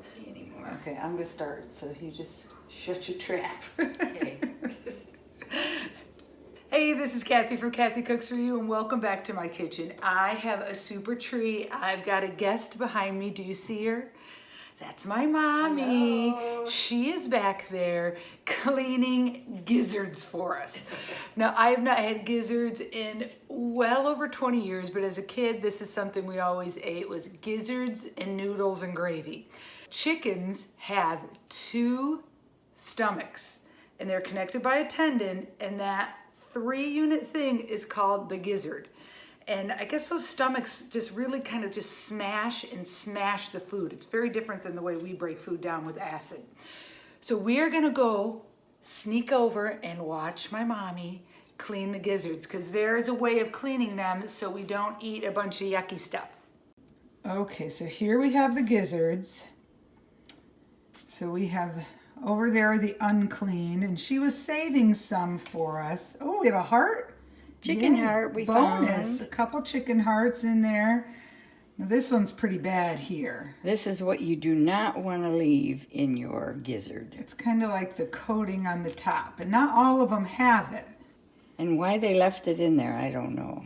don't see anymore. Okay, I'm gonna start, so you just shut your trap. Okay. Hey, this is Kathy from Kathy Cooks For You and welcome back to my kitchen. I have a super treat. I've got a guest behind me. Do you see her? That's my mommy. Hello. She is back there cleaning gizzards for us. now, I have not had gizzards in well over 20 years, but as a kid, this is something we always ate was gizzards and noodles and gravy. Chickens have two stomachs and they're connected by a tendon and that three unit thing is called the gizzard. And I guess those stomachs just really kind of just smash and smash the food. It's very different than the way we break food down with acid. So we are gonna go sneak over and watch my mommy clean the gizzards because there's a way of cleaning them so we don't eat a bunch of yucky stuff. Okay, so here we have the gizzards. So we have over there the unclean, and she was saving some for us. Oh, we have a heart. Chicken Yay, heart we bonus. found. A couple chicken hearts in there. Now, this one's pretty bad here. This is what you do not want to leave in your gizzard. It's kind of like the coating on the top, and not all of them have it. And why they left it in there, I don't know.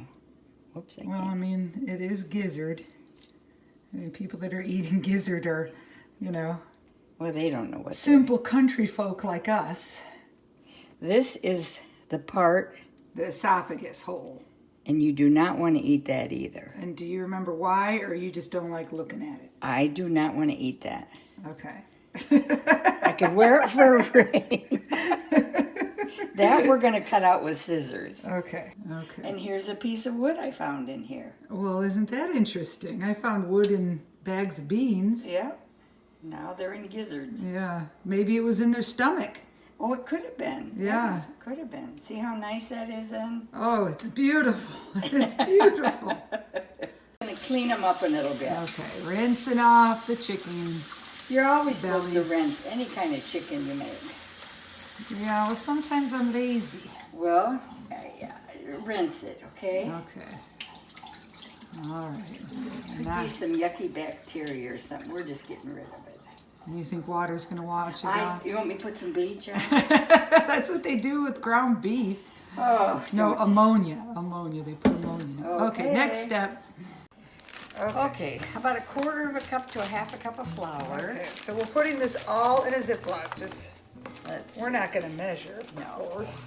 Whoops, I Well, I can't. mean, it is gizzard. I mean, people that are eating gizzard are, you know, Well, they don't know what. simple country folk like us. This is the part, The esophagus hole. and you do not want to eat that either. And do you remember why, or you just don't like looking at it? I do not want to eat that. Okay. I could wear it for a ring. that we're going to cut out with scissors. Okay. Okay. And here's a piece of wood I found in here. Well, isn't that interesting? I found wood in bags of beans. Yep. Now they're in gizzards. Yeah. Maybe it was in their stomach. Oh, it could have been. Yeah. could have been. See how nice that is then? Oh, it's beautiful. It's beautiful. I'm going to clean them up a little bit. okay. Rinsing off the chicken. You're always supposed to rinse any kind of chicken you make. Yeah, well, sometimes I'm lazy. Well, uh, yeah, rinse it, okay? Okay. All right. Could be some yucky bacteria or something. We're just getting rid of it. You think water's going to wash it I, off? you want me to put some bleach on? That's what they do with ground beef. Oh, No, ammonia. Ammonia. They put ammonia in it. Okay, next step. Okay. Okay, how about a quarter of a cup to a half a cup of flour? Okay, so we're putting this all in a Ziploc. Just Let's we're not going to measure, of No. course.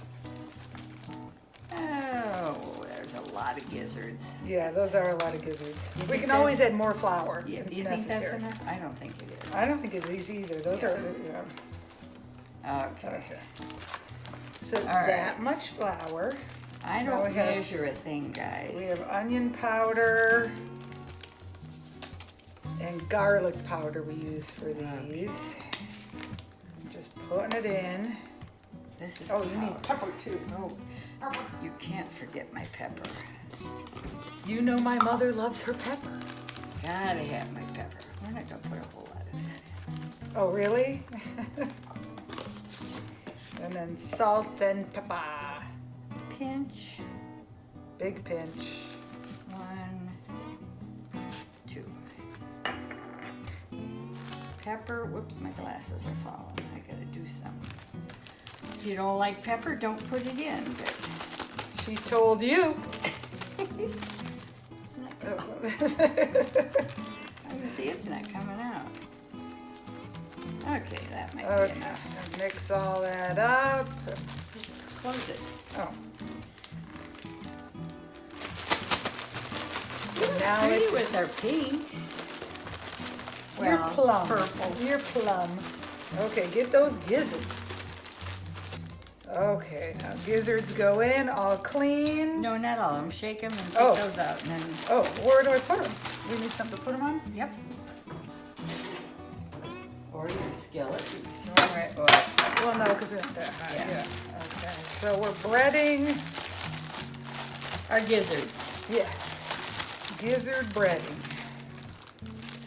Oh, there's a lot of gizzards. Yeah, those are a lot of gizzards. You We can always add more flour Yeah, if you think that's necessary. enough? I don't think it is. I don't think it's either. Those are. Yeah. Okay. Okay. So right. that much flour. I don't have- measure a thing, guys. We have onion powder and garlic powder we use for these. Just putting it in. This is Oh, you need pepper too. No, you can't forget my pepper. You know my mother loves her pepper. Gotta have my pepper. We're not gonna put a whole lot of that in. Oh, really? and then salt and pepper. Pinch. Big pinch. One, two. Pepper. Whoops, my glasses are falling. I gotta do something. If you don't like pepper, don't put it in. But She told you. it's not. I can see it's not coming out. Okay, that might be enough. mix all that up. Just close it. Oh. Now Pretty it's with our pinks. You're plum. purple. You're plum. Okay, get those gizzards. Okay, now gizzards go in, all clean. No, not all of them. Shake them and take Oh. those out. And then, Oh, where do I put them? We need something to put them on? yep. Or your skillet. You can throw 'em right. Well, Well, no, because we're not that high. Yeah. Yeah. Okay, so we're breading. our gizzards. Yes. Gizzard breading.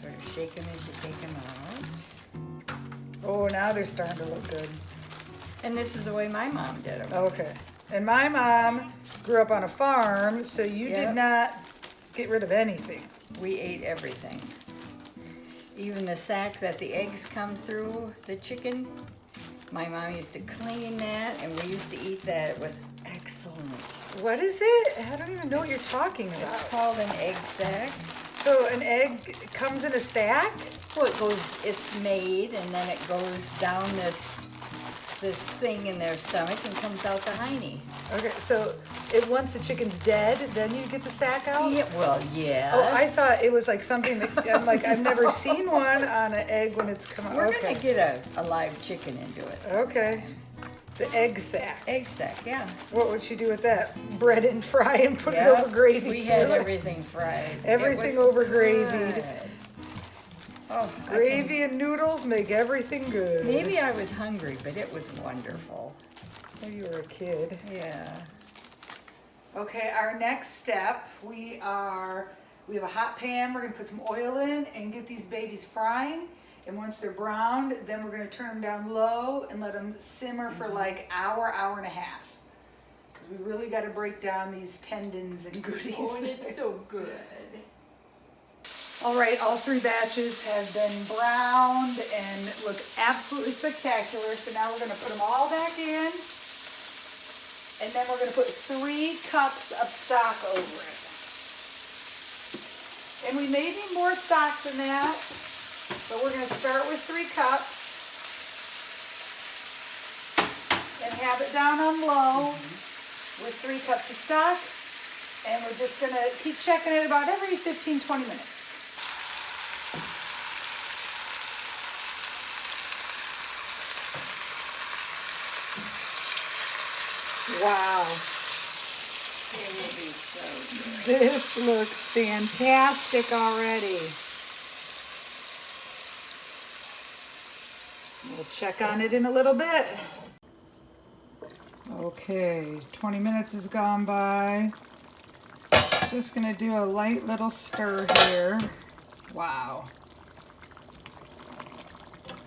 Sort of shake them as you take them out. Oh, now they're starting to look good. And this is the way my mom did them. Okay. And my mom grew up on a farm, so you Yep. did not get rid of anything. We ate everything. even the sack that the eggs come through, the chicken. My mom used to clean that and we used to eat that. It was excellent. What is it? I don't even know what you're talking about. It's called an egg sack. So an egg comes in a sack? Well, it goes, it's made and then it goes down this, this thing in their stomach and comes out the hiney. Okay, so it once the chicken's dead, then you get the sack out? Yeah, well, yes. Oh, I thought it was like something that, I'm like, I've never seen one on an egg when it's come out. We're Okay. gonna get a, a live chicken into it. Okay. The egg sack. Egg sack, yeah. What would you do with that? Bread and fry and put Yeah, it over gravy We too? had everything fried. Everything over gravy. Good. Oh, I can- Gravy and noodles make everything good. Maybe I was hungry, but it was wonderful. Maybe you were a kid. Yeah. Okay, our next step, we are, we have a hot pan, we're gonna put some oil in and get these babies frying. And once they're browned, then we're gonna turn them down low and let them simmer for mm-hmm. like hour, hour and a half. Cause we really gotta break down these tendons and goodies. Oh, it's so good. All right, all three batches have been browned and look absolutely spectacular. So now we're gonna put them all back in. And then we're gonna put three cups of stock over it. And we may need more stock than that, but we're gonna start with three cups. And have it down on low with three cups of stock. And we're just gonna keep checking it about every 15, 20 minutes. Wow, this looks fantastic already. We'll check on it in a little bit. Okay, 20 minutes has gone by. Just gonna do a light little stir here. Wow.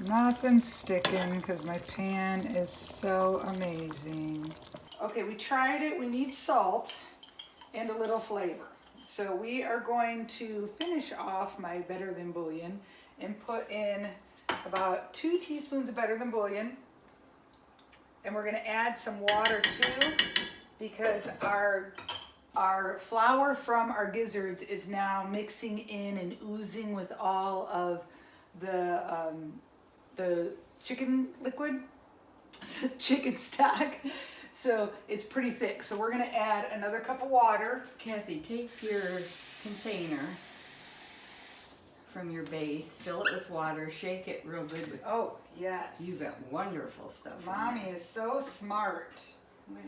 Nothing's sticking because my pan is so amazing. Okay, we tried it. We need salt and a little flavor. So we are going to finish off my Better Than Bouillon and put in about two teaspoons of Better Than Bouillon. And we're gonna add some water too because our our flour from our gizzards is now mixing in and oozing with all of the um, the chicken liquid, the chicken stock. So it's pretty thick. So we're gonna add another cup of water. Kathy, take your container from your base, fill it with water, shake it real good with, Oh, yes. You've got wonderful stuff Mommy is so smart. Well,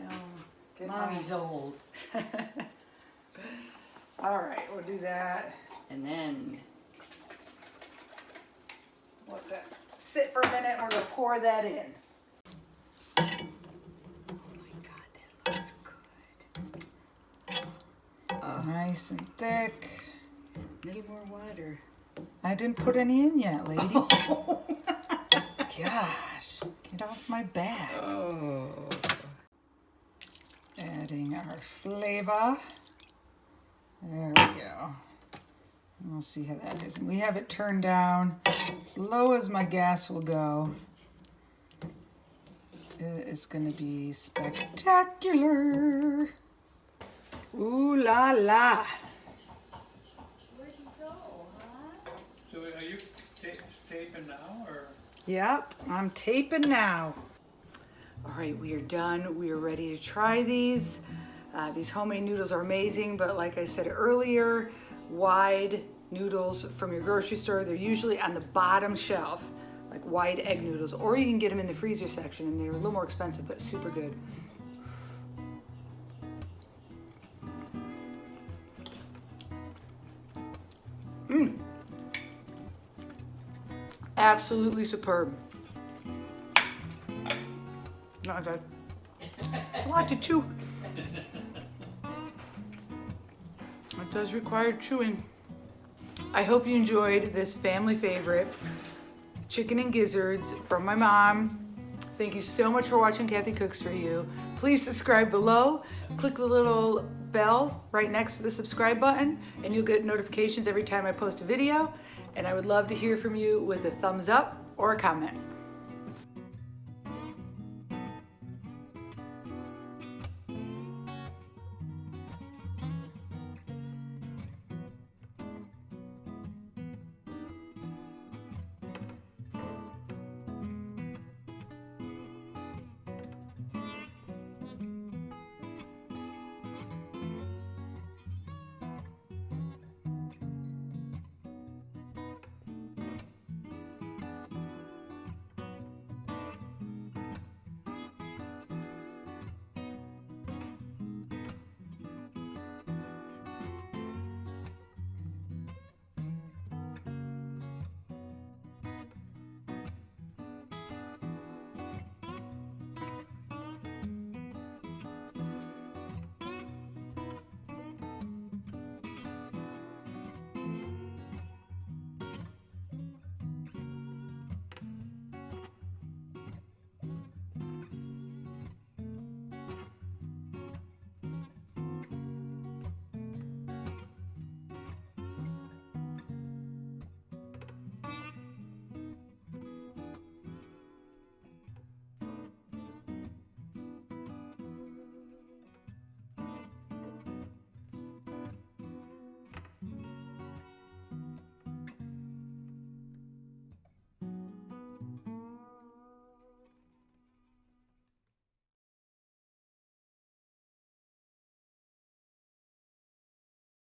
Good mommy's old. All right, we'll do that. And then, Let that sit for a minute and we're gonna pour that in. oh my God, that looks good. Oh, Nice and thick. need more water. I didn't put any in yet, lady. Gosh, get off my back. Oh. Adding our flavor. There we go. And We'll see how that is. And we have it turned down as low as my gas will go. It is going to be spectacular. Ooh la la. Where'd you go, huh? So are you ta- taping now, or? Yep, I'm taping now. All right, we are done. We are ready to try these. Uh, these homemade noodles are amazing, but like I said earlier, wide noodles from your grocery store, they're usually on the bottom shelf, like wide egg noodles, or you can get them in the freezer section and they're a little more expensive, but super good. Absolutely superb. Not good. A lot to chew. It does require chewing. I hope you enjoyed this family favorite, chicken and gizzards from my mom. Thank you so much for watching Kathy Cooks For You. Please subscribe below. Click the little bell right next to the subscribe button and you'll get notifications every time I post a video. And I would love to hear from you with a thumbs up or a comment.